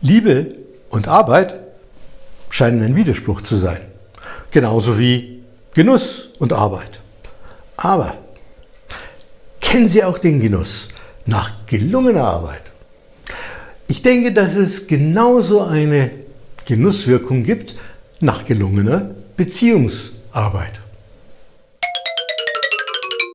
Liebe und Arbeit scheinen ein Widerspruch zu sein. Genauso wie Genuss und Arbeit. Aber kennen Sie auch den Genuss nach gelungener Arbeit? Ich denke, dass es genauso eine Genusswirkung gibt nach gelungener Beziehungsarbeit.